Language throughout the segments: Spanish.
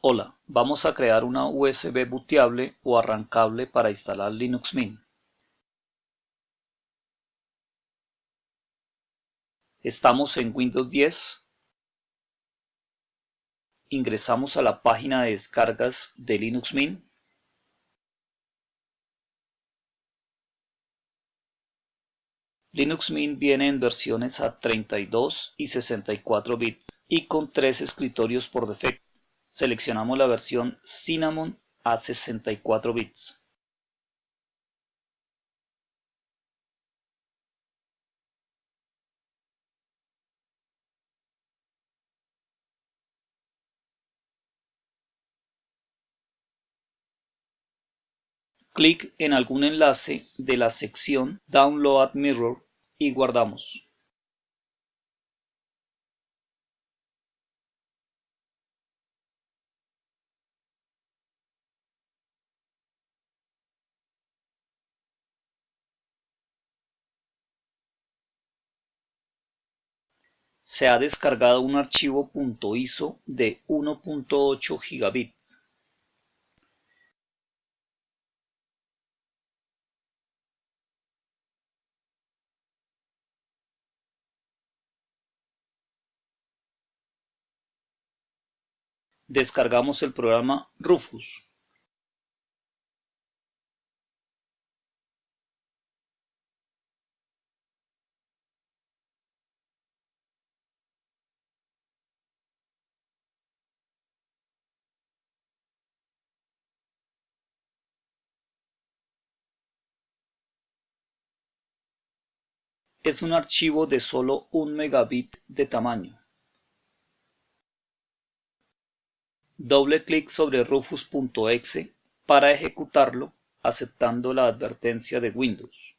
Hola, vamos a crear una USB booteable o arrancable para instalar Linux Mint. Estamos en Windows 10. Ingresamos a la página de descargas de Linux Mint. Linux Mint viene en versiones a 32 y 64 bits y con tres escritorios por defecto. Seleccionamos la versión Cinnamon a 64 bits. Clic en algún enlace de la sección Download Mirror y guardamos. Se ha descargado un archivo .iso de 1.8 gigabits. descargamos el programa Rufus. Es un archivo de solo un megabit de tamaño. Doble clic sobre rufus.exe para ejecutarlo aceptando la advertencia de Windows.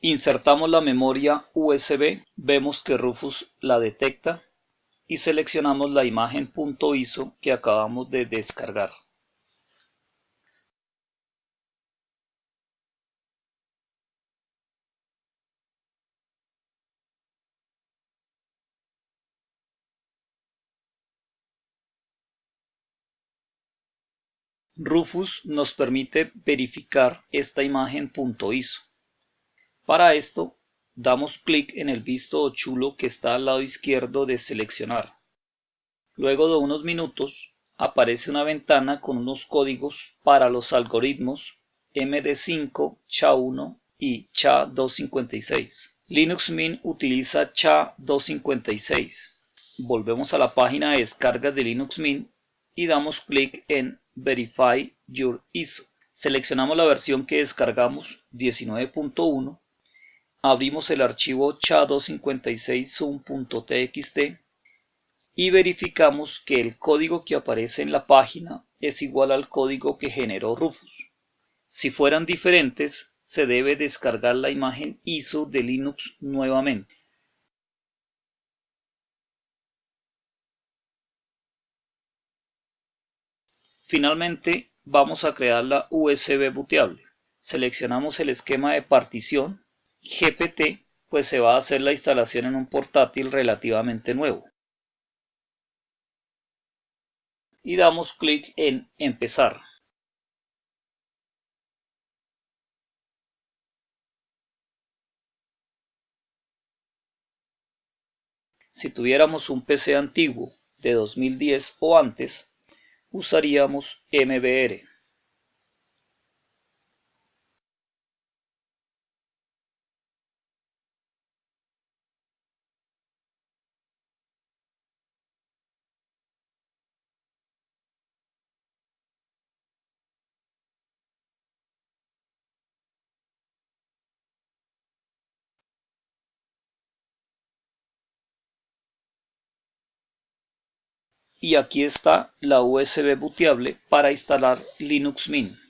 Insertamos la memoria USB, vemos que Rufus la detecta y seleccionamos la imagen .iso que acabamos de descargar. Rufus nos permite verificar esta imagen .iso. Para esto, damos clic en el visto o chulo que está al lado izquierdo de seleccionar. Luego de unos minutos, aparece una ventana con unos códigos para los algoritmos MD5, SHA-1 y SHA-256. Linux Mint utiliza SHA-256. Volvemos a la página de descargas de Linux Mint y damos clic en Verify Your ISO. Seleccionamos la versión que descargamos 19.1, abrimos el archivo cha256zoom.txt y verificamos que el código que aparece en la página es igual al código que generó Rufus. Si fueran diferentes, se debe descargar la imagen ISO de Linux nuevamente. Finalmente vamos a crear la USB booteable. Seleccionamos el esquema de partición GPT, pues se va a hacer la instalación en un portátil relativamente nuevo. Y damos clic en Empezar. Si tuviéramos un PC antiguo de 2010 o antes, usaríamos MBR. Y aquí está la USB booteable para instalar Linux Mint.